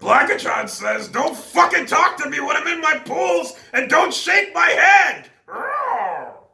Blackatron says, don't fucking talk to me when I'm in my pools and don't shake my hand."